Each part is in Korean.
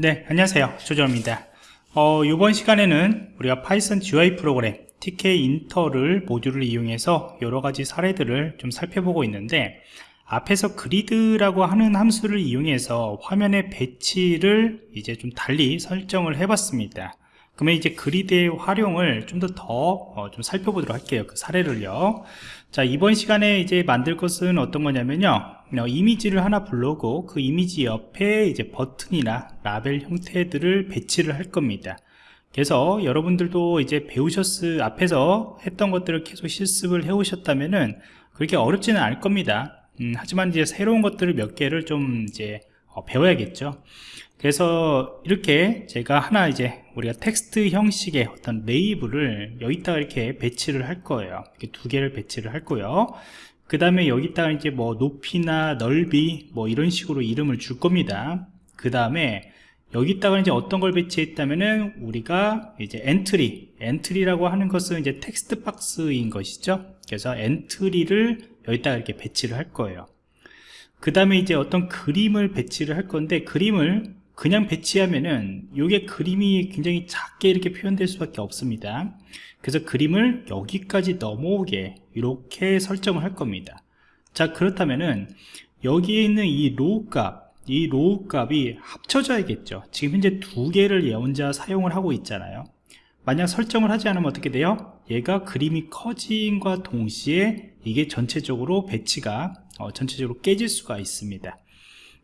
네, 안녕하세요. 조정입니다. 어, 이번 시간에는 우리가 파이썬 GUI 프로그램 Tkinter를 모듈을 이용해서 여러 가지 사례들을 좀 살펴보고 있는데 앞에서 grid라고 하는 함수를 이용해서 화면의 배치를 이제 좀 달리 설정을 해봤습니다. 그러면 이제 grid의 활용을 좀더 더좀 어, 살펴보도록 할게요. 그 사례를요. 자, 이번 시간에 이제 만들 것은 어떤 거냐면요. 어, 이미지를 하나 불러오고 그 이미지 옆에 이제 버튼이나 라벨 형태들을 배치를 할 겁니다. 그래서 여러분들도 이제 배우셨을 앞에서 했던 것들을 계속 실습을 해 오셨다면은 그렇게 어렵지는 않을 겁니다. 음, 하지만 이제 새로운 것들을 몇 개를 좀 이제 어, 배워야겠죠. 그래서 이렇게 제가 하나 이제 우리가 텍스트 형식의 어떤 레이블을 여기다가 이렇게 배치를 할 거예요. 이렇게 두 개를 배치를 할 거예요. 그 다음에 여기다가 이제 뭐 높이나 넓이 뭐 이런 식으로 이름을 줄 겁니다. 그 다음에 여기다가 이제 어떤 걸 배치했다면은 우리가 이제 엔트리 엔트리라고 하는 것은 이제 텍스트 박스인 것이죠. 그래서 엔트리를 여기다가 이렇게 배치를 할 거예요. 그 다음에 이제 어떤 그림을 배치를 할 건데 그림을 그냥 배치하면은 이게 그림이 굉장히 작게 이렇게 표현될 수밖에 없습니다. 그래서 그림을 여기까지 넘어오게 이렇게 설정을 할 겁니다. 자 그렇다면은 여기에 있는 이 row 값, 이 row 값이 합쳐져야겠죠. 지금 현재 두 개를 얘 혼자 사용을 하고 있잖아요. 만약 설정을 하지 않으면 어떻게 돼요? 얘가 그림이 커짐과 동시에 이게 전체적으로 배치가 어, 전체적으로 깨질 수가 있습니다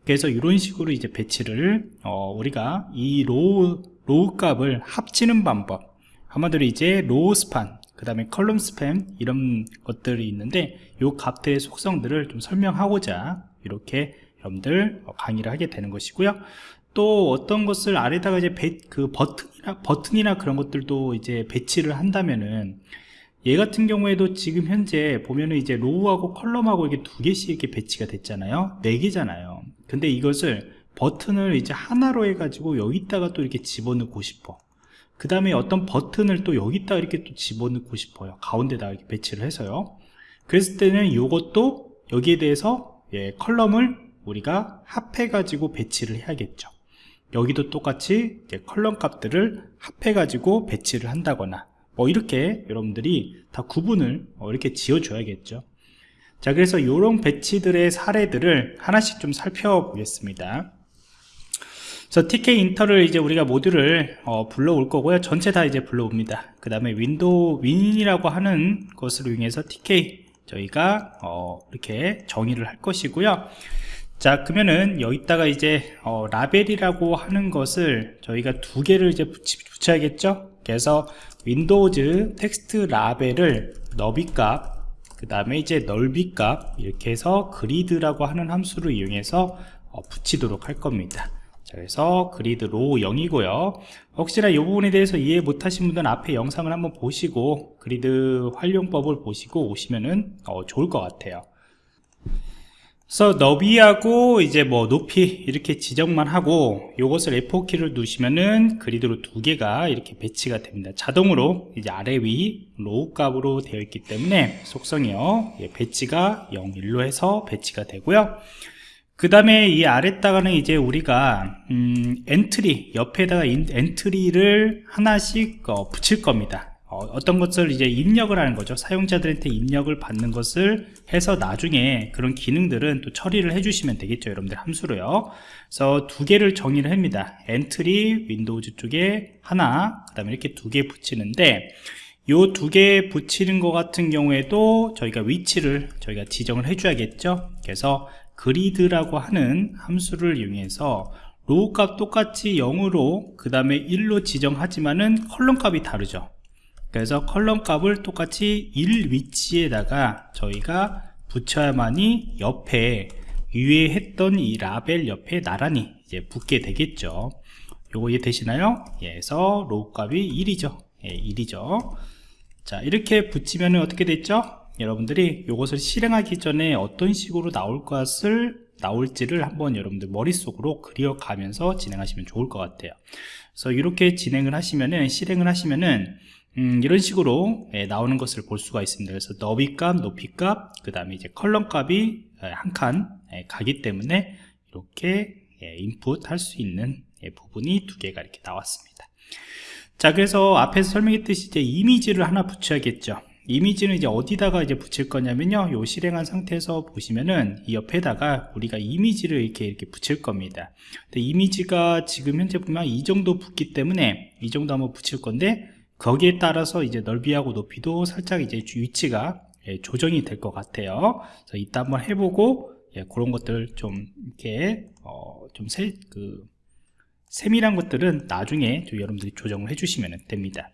그래서 이런 식으로 이제 배치를 어, 우리가 이 row, row 값을 합치는 방법. 한마디로 이제 row span 그 다음에 column span 이런 것들이 있는데 이 값들의 속성들을 좀 설명하고자 이렇게 여러분들 강의를 하게 되는 것이고요. 또 어떤 것을 아래다가 이제 배, 그 버튼이나 버튼이나 그런 것들도 이제 배치를 한다면은 얘 같은 경우에도 지금 현재 보면은 이제 row하고 column하고 이게 두 개씩 이렇게 배치가 됐잖아요. 네 개잖아요 근데 이것을 버튼을 이제 하나로 해가지고 여기다가 또 이렇게 집어넣고 싶어. 그 다음에 어떤 버튼을 또 여기다 이렇게 또 집어넣고 싶어요. 가운데다 이렇게 배치를 해서요. 그랬을 때는 이것도 여기에 대해서 예, column을 우리가 합해 가지고 배치를 해야겠죠. 여기도 똑같이 column 값들을 합해 가지고 배치를 한다거나 뭐 이렇게 여러분들이 다 구분을 어, 이렇게 지어 줘야겠죠 자 그래서 이런 배치들의 사례들을 하나씩 좀 살펴보겠습니다. 그래서 Tkinter를 이제 우리가 모듈을 어, 불러올 거고요. 전체 다 이제 불러옵니다. 그 다음에 윈도우 win이라고 하는 것을 이용해서 Tk 저희가 어, 이렇게 정의를 할 것이고요. 자 그러면은 여기다가 이제 어, 라벨이라고 하는 것을 저희가 두 개를 이제 붙이, 붙여야겠죠? 그래서 윈도우즈 텍스트 라벨을 너비값 그 다음에 이제 넓이 값 이렇게 해서 그리드라고 하는 함수를 이용해서 어, 붙이도록 할 겁니다. 자, 그래서 그리드 row 0이고요. 혹시나 이 부분에 대해서 이해 못하신 분들은 앞에 영상을 한번 보시고 그리드 활용법을 보시고 오시면은 어, 좋을 것 같아요 그래서 너비하고 이제 뭐 높이 이렇게 지정만 하고 이것을 F4키를 누시면은 그리드로 두 개가 이렇게 배치가 됩니다. 자동으로 이제 아래 위 row 값으로 되어 있기 때문에 속성이요. 예, 배치가 0, 1로 해서 배치가 되고요. 그 다음에 이 아래다가는 이제 우리가 음, 엔트리 옆에다가 인, 엔트리를 하나씩 어, 붙일 겁니다 어떤 것을 이제 입력을 하는 거죠. 사용자들한테 입력을 받는 것을 해서 나중에 그런 기능들은 또 처리를 해주시면 되겠죠. 여러분들 함수로요. 그래서 두 개를 정의를 합니다. 엔트리 윈도우즈 쪽에 하나 그 다음에 이렇게 두 개 붙이는데 요 두 개 붙이는 것 같은 경우에도 저희가 위치를 저희가 지정을 해줘야겠죠. 그래서 그리드라고 하는 함수를 이용해서 row 값 똑같이 0으로 그 다음에 1로 지정하지만은 column 값이 다르죠 그래서 column 값을 똑같이 1 위치에다가 저희가 붙여야만이 옆에 위에 했던 이 라벨 옆에 나란히 이제 붙게 되겠죠 요거 이해 되시나요? 예, 그래서 row 값이 1이죠 예, 1이죠 자 이렇게 붙이면 어떻게 됐죠? 여러분들이 이것을 실행하기 전에 어떤 식으로 나올 것을 나올지를 한번 여러분들 머릿속으로 그려가면서 진행하시면 좋을 것 같아요 그래서 이렇게 진행을 하시면은 실행을 하시면은 음, 이런 식으로 예, 나오는 것을 볼 수가 있습니다. 그래서 너비값, 높이값, 그 다음에 이제 column값이 예, 한칸 예, 가기 때문에 이렇게 예, 인풋 할 수 있는 예, 부분이 두 개가 이렇게 나왔습니다. 자 그래서 앞에서 설명했듯이 이제 이미지를 하나 붙여야겠죠. 이미지는 이제 어디다가 이제 붙일 거냐면요. 요 실행한 상태에서 보시면은 이 옆에다가 우리가 이미지를 이렇게 이렇게 붙일 겁니다. 근데 이미지가 지금 현재 보면 이 정도 붙기 때문에 이 정도 한번 붙일 건데 거기에 따라서 이제 넓이하고 높이도 살짝 이제 위치가 예, 조정이 될 것 같아요. 그래서 이따 한번 해보고 예, 그런 것들 좀 이렇게 어, 좀 세, 그 세밀한 것들은 나중에 좀 여러분들이 조정을 해주시면 됩니다.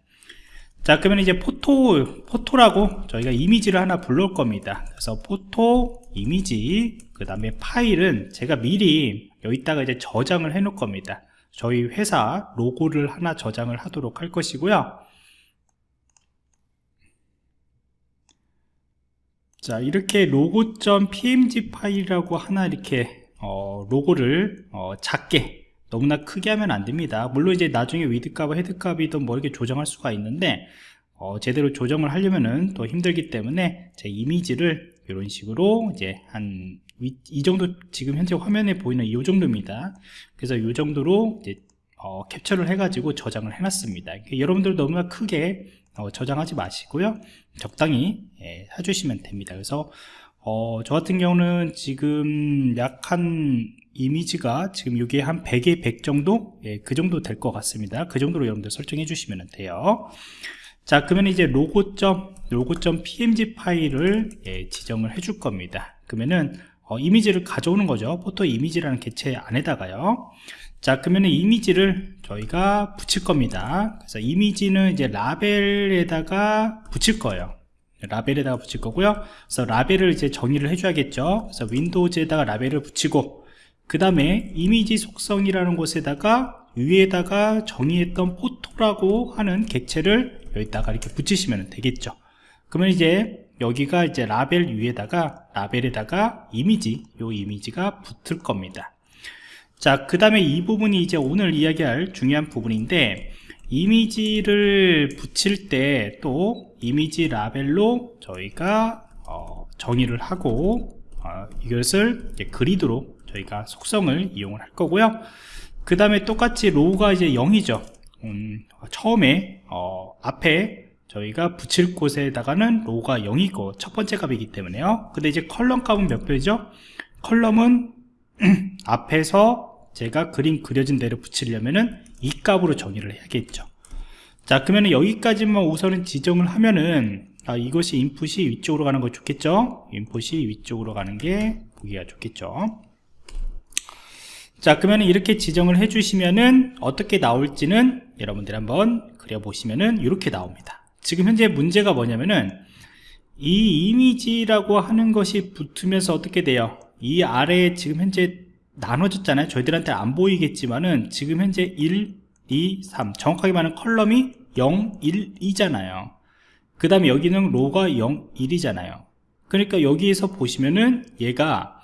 자 그러면 이제 포토 포토라고 저희가 이미지를 하나 불러올 겁니다. 그래서 포토 이미지 그 다음에 파일은 제가 미리 여기다가 이제 저장을 해 놓을 겁니다. 저희 회사 로고를 하나 저장을 하도록 할 것이고요 자 이렇게 logo.pmg 파일이라고 하나 이렇게 어, 로고를 어, 작게 너무나 크게 하면 안 됩니다. 물론 이제 나중에 width 값과 height 값이든 뭐 이렇게 조정할 수가 있는데 어, 제대로 조정을 하려면은 또 힘들기 때문에 제 이미지를 이런 식으로 이제 한 이 정도 지금 현재 화면에 보이는 이 정도입니다. 그래서 이 정도로 이제 어, 캡처를 해가지고 저장을 해놨습니다. 여러분들 너무나 크게 어, 저장하지 마시고요. 적당히 예, 해주시면 됩니다. 그래서 어, 저 같은 경우는 지금 약 한 이미지가 지금 이게 한 100에 100 정도? 예, 그 정도 될 것 같습니다. 그 정도로 여러분들 설정해 주시면 돼요. 자 그러면 이제 로고점 로고.png 파일을 예, 지정을 해 줄 겁니다. 그러면은 어, 이미지를 가져오는 거죠. photo image라는 개체 안에다가요 자 그러면 이미지를 저희가 붙일 겁니다. 그래서 이미지는 이제 라벨에다가 붙일 거예요. 라벨에다가 붙일 거고요. 그래서 라벨을 이제 정의를 해줘야겠죠. 그래서 윈도우즈에다가 라벨을 붙이고 그 다음에 이미지 속성이라는 곳에다가 위에다가 정의했던 포토라고 하는 객체를 여기다가 이렇게 붙이시면 되겠죠. 그러면 이제 여기가 이제 라벨 위에다가 라벨에다가 이미지 요 이미지가 붙을 겁니다 자, 그 다음에 이 부분이 이제 오늘 이야기할 중요한 부분인데 이미지를 붙일 때 또 이미지 라벨로 저희가 어, 정의를 하고 어, 이것을 그리드로 저희가 속성을 이용을 할 거고요. 그 다음에 똑같이 row가 이제 0이죠. 음, 처음에 어, 앞에 저희가 붙일 곳에다가는 row가 0이고 첫 번째 값이기 때문에요. 근데 이제 column 값은 몇 배죠? column은 앞에서 제가 그림 그려진 대로 붙이려면은 이 값으로 정의를 해야겠죠. 자 그러면 여기까지만 우선은 지정을 하면은 아, 이것이 인풋이 위쪽으로 가는 거 좋겠죠? 인풋이 위쪽으로 가는 게 보기가 좋겠죠? 자 그러면 이렇게 지정을 해 주시면은 어떻게 나올지는 여러분들 한번 그려보시면은 이렇게 나옵니다. 지금 현재 문제가 뭐냐면은 이 이미지라고 하는 것이 붙으면서 어떻게 돼요? 이 아래에 지금 현재 나눠졌잖아요. 저희들한테 안 보이겠지만은 지금 현재 1, 2, 3 정확하게 말하면 컬럼이 0, 1, 2잖아요. 그 다음에 여기는 로가 0, 1이잖아요. 그러니까 여기에서 보시면은 얘가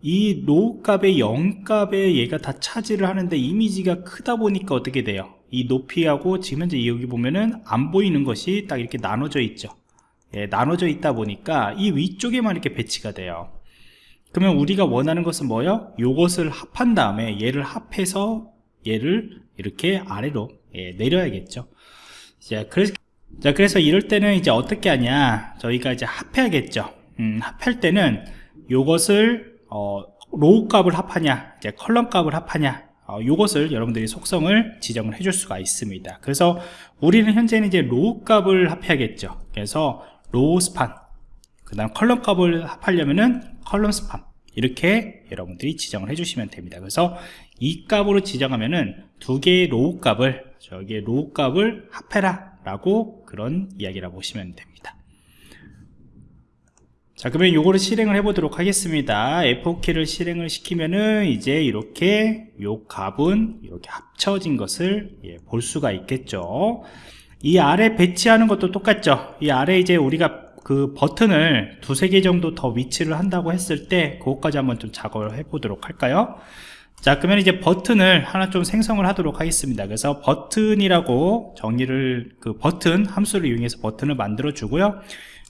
이 로 값의 0 값에 얘가 다 차지를 하는데 이미지가 크다 보니까 어떻게 돼요? 이 높이하고 지금 현재 여기 보면은 안 보이는 것이 딱 이렇게 나눠져 있죠. 예, 나눠져 있다 보니까 이 위쪽에만 이렇게 배치가 돼요 그러면 우리가 원하는 것은 뭐요? 요것을 합한 다음에 얘를 합해서 얘를 이렇게 아래로 예, 내려야겠죠. 자, 그래서, 자, 그래서 이럴 때는 이제 어떻게 하냐. 저희가 이제 합해야겠죠. 음, 합할 때는 요것을, 어, row 값을 합하냐, 이제 column 값을 합하냐, 어, 요것을 여러분들이 속성을 지정을 해줄 수가 있습니다. 그래서 우리는 현재는 이제 row 값을 합해야겠죠. 그래서 row span, 그 다음 column 값을 합하려면은 column span 이렇게 여러분들이 지정을 해주시면 됩니다. 그래서 이 값으로 지정하면은 두 개의 row 값을 저기에 row 값을 합해라 라고 그런 이야기라고 보시면 됩니다. 자 그러면 요거를 실행을 해 보도록 하겠습니다. F4키를 실행을 시키면은 이제 이렇게 요 값은 이렇게 합쳐진 것을 예, 볼 수가 있겠죠. 이 아래 배치하는 것도 똑같죠. 이 아래 이제 우리가 그 버튼을 두세 개 정도 더 위치를 한다고 했을 때 그것까지 한번 좀 작업을 해 보도록 할까요? 자 그러면 이제 버튼을 하나 좀 생성을 하도록 하겠습니다. 그래서 버튼이라고 정의를 그 버튼 함수를 이용해서 버튼을 만들어 주고요.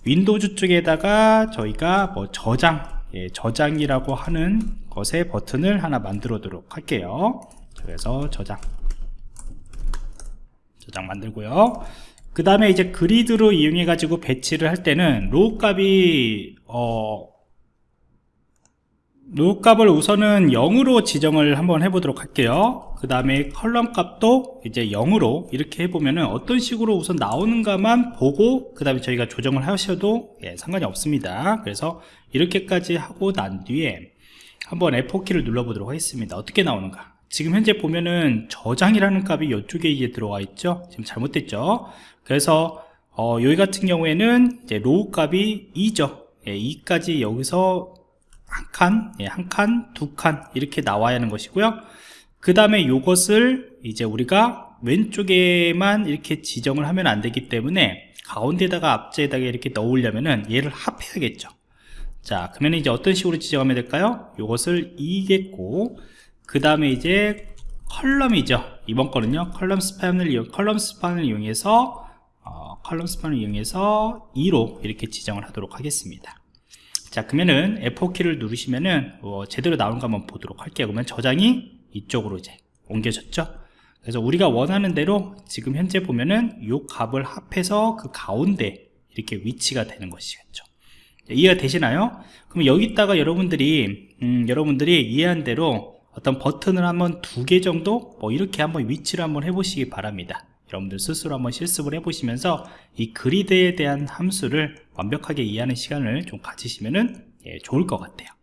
윈도우즈 쪽에다가 저희가 뭐 저장 예, 저장이라고 하는 것의 버튼을 하나 만들도록 할게요. 그래서 저장. 저장 만들고요 그 다음에 이제 grid로 이용해 가지고 배치를 할 때는 row 값이 어 row 값을 우선은 0으로 지정을 한번 해보도록 할게요. 그 다음에 column 값도 이제 0으로 이렇게 해보면은 어떤 식으로 우선 나오는가만 보고 그 다음에 저희가 조정을 하셔도 예, 상관이 없습니다. 그래서 이렇게까지 하고 난 뒤에 한번 F4키를 눌러보도록 하겠습니다. 어떻게 나오는가? 지금 현재 보면은 저장이라는 값이 이쪽에 이제 들어와 있죠? 지금 잘못됐죠 그래서 어, 여기 같은 경우에는 이제 row 값이 2죠. 예, 2까지 여기서 한 칸, 예, 한 칸, 두 칸 이렇게 나와야 하는 것이고요. 그 다음에 이것을 이제 우리가 왼쪽에만 이렇게 지정을 하면 안 되기 때문에 가운데다가 앞자에다가 이렇게 넣으려면은 얘를 합해야겠죠. 자 그러면 이제 어떤 식으로 지정하면 될까요? 이것을 2겠고 그 다음에 이제 column이죠. 이번 거는요. column span을 이용 column span을 이용해서 어, column span을 이용해서 2로 이렇게 지정을 하도록 하겠습니다. 자 그러면은 F4키를 누르시면은 어, 제대로 나오는가 한번 보도록 할게요. 그러면 저장이 이쪽으로 이제 옮겨졌죠? 그래서 우리가 원하는 대로 지금 현재 보면은 이 값을 합해서 그 가운데 이렇게 위치가 되는 것이겠죠. 이해가 되시나요? 그럼 여기다가 여러분들이 음, 여러분들이 이해한 대로 어떤 버튼을 한번 두 개 정도 뭐 이렇게 한번 위치를 한번 해보시기 바랍니다 여러분들 스스로 한번 실습을 해보시면서 이 그리드에 대한 함수를 완벽하게 이해하는 시간을 좀 가지시면 예, 좋을 것 같아요